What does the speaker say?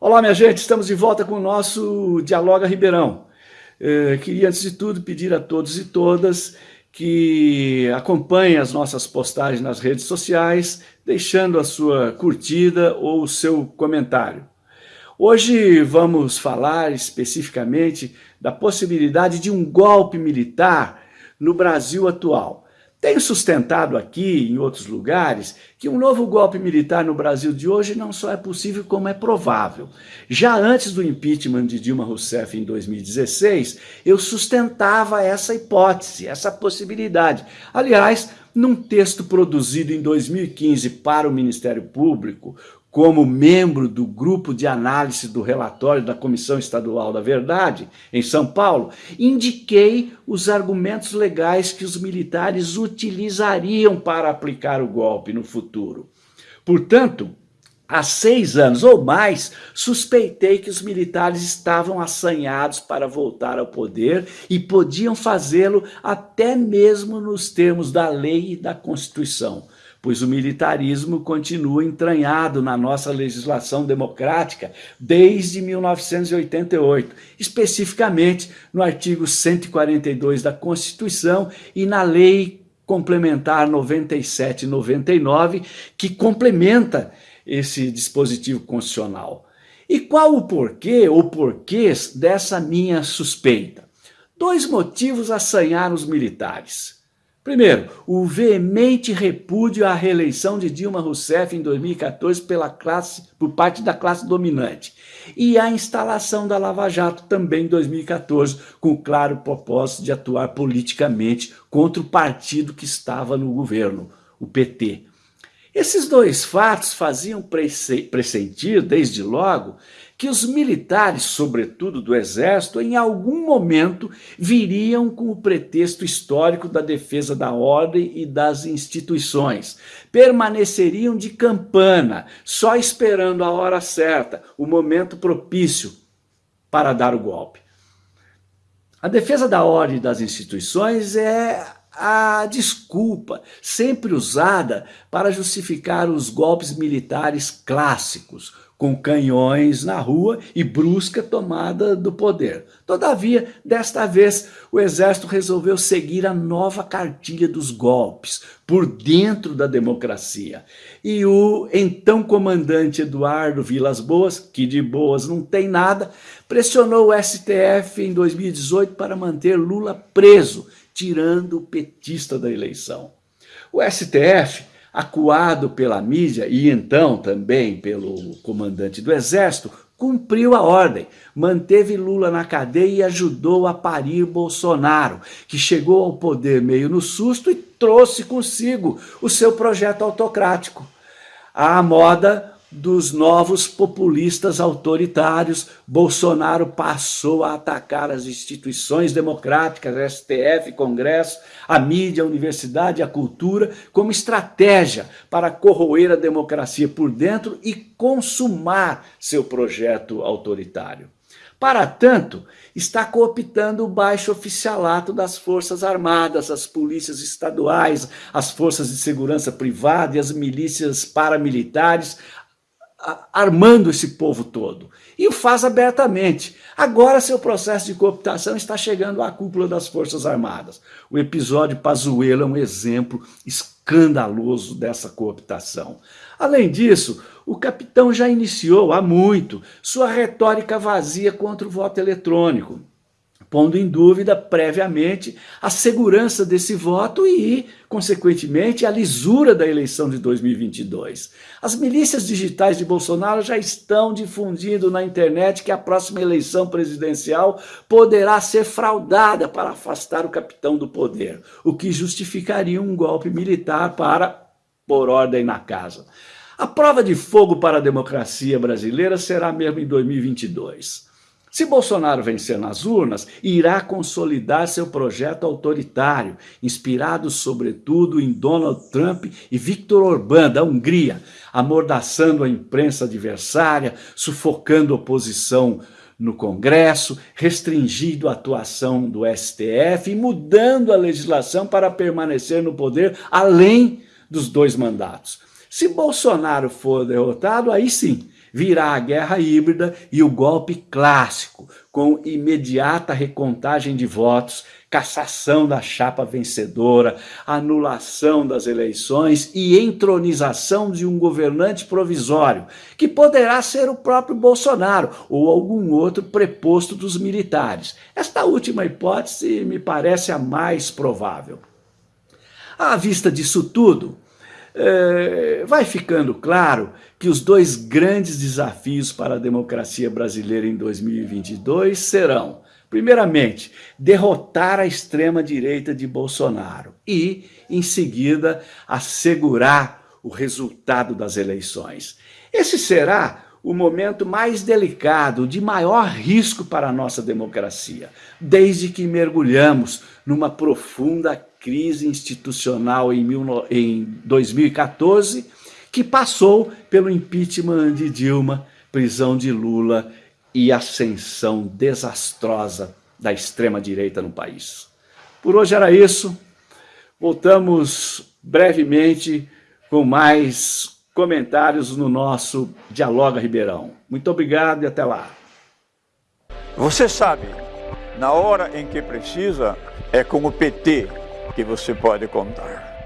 Olá, minha gente, estamos de volta com o nosso Dialoga Ribeirão. Eh, queria, antes de tudo, pedir a todos e todas que acompanhem as nossas postagens nas redes sociais, deixando a sua curtida ou o seu comentário. Hoje vamos falar especificamente da possibilidade de um golpe militar no Brasil atual. Tenho sustentado aqui, em outros lugares, que um novo golpe militar no Brasil de hoje não só é possível, como é provável. Já antes do impeachment de Dilma Rousseff em 2016, eu sustentava essa hipótese, essa possibilidade. Aliás, num texto produzido em 2015 para o Ministério Público, como membro do grupo de análise do relatório da Comissão Estadual da Verdade, em São Paulo, indiquei os argumentos legais que os militares utilizariam para aplicar o golpe no futuro. Portanto, há seis anos ou mais, suspeitei que os militares estavam assanhados para voltar ao poder e podiam fazê-lo até mesmo nos termos da lei e da Constituição pois o militarismo continua entranhado na nossa legislação democrática desde 1988, especificamente no artigo 142 da Constituição e na Lei Complementar 9799, que complementa esse dispositivo constitucional. E qual o porquê ou porquês dessa minha suspeita? Dois motivos assanharam os militares. Primeiro, o veemente repúdio à reeleição de Dilma Rousseff em 2014 pela classe, por parte da classe dominante. E a instalação da Lava Jato também em 2014, com o claro propósito de atuar politicamente contra o partido que estava no governo, o PT. Esses dois fatos faziam pressentir, desde logo, que os militares, sobretudo do Exército, em algum momento viriam com o pretexto histórico da defesa da ordem e das instituições. Permaneceriam de campana, só esperando a hora certa, o momento propício para dar o golpe. A defesa da ordem e das instituições é a desculpa sempre usada para justificar os golpes militares clássicos, com canhões na rua e brusca tomada do poder. Todavia, desta vez, o exército resolveu seguir a nova cartilha dos golpes, por dentro da democracia. E o então comandante Eduardo Vilas Boas, que de boas não tem nada, pressionou o STF em 2018 para manter Lula preso, tirando o petista da eleição. O STF acuado pela mídia e então também pelo comandante do exército, cumpriu a ordem, manteve Lula na cadeia e ajudou a parir Bolsonaro, que chegou ao poder meio no susto e trouxe consigo o seu projeto autocrático. À moda dos novos populistas autoritários, Bolsonaro passou a atacar as instituições democráticas, STF, Congresso, a mídia, a universidade, a cultura, como estratégia para corroer a democracia por dentro e consumar seu projeto autoritário. Para tanto, está cooptando o baixo oficialato das Forças Armadas, as polícias estaduais, as forças de segurança privada e as milícias paramilitares, armando esse povo todo. E o faz abertamente. Agora seu processo de cooptação está chegando à cúpula das Forças Armadas. O episódio Pazuello é um exemplo escandaloso dessa cooptação. Além disso, o capitão já iniciou há muito sua retórica vazia contra o voto eletrônico pondo em dúvida previamente a segurança desse voto e, consequentemente, a lisura da eleição de 2022. As milícias digitais de Bolsonaro já estão difundindo na internet que a próxima eleição presidencial poderá ser fraudada para afastar o capitão do poder, o que justificaria um golpe militar para pôr ordem na casa. A prova de fogo para a democracia brasileira será mesmo em 2022. Se Bolsonaro vencer nas urnas, irá consolidar seu projeto autoritário, inspirado sobretudo em Donald Trump e Viktor Orbán, da Hungria, amordaçando a imprensa adversária, sufocando oposição no Congresso, restringindo a atuação do STF e mudando a legislação para permanecer no poder além dos dois mandatos. Se Bolsonaro for derrotado, aí sim, virá a guerra híbrida e o golpe clássico, com imediata recontagem de votos, cassação da chapa vencedora, anulação das eleições e entronização de um governante provisório, que poderá ser o próprio Bolsonaro ou algum outro preposto dos militares. Esta última hipótese me parece a mais provável. À vista disso tudo, é, vai ficando claro que os dois grandes desafios para a democracia brasileira em 2022 serão, primeiramente, derrotar a extrema-direita de Bolsonaro e, em seguida, assegurar o resultado das eleições. Esse será o momento mais delicado, de maior risco para a nossa democracia, desde que mergulhamos numa profunda crise institucional em, em 2014, que passou pelo impeachment de Dilma, prisão de Lula e ascensão desastrosa da extrema-direita no país. Por hoje era isso. Voltamos brevemente com mais comentários no nosso Dialoga Ribeirão. Muito obrigado e até lá. Você sabe, na hora em que precisa, é com o PT que você pode contar.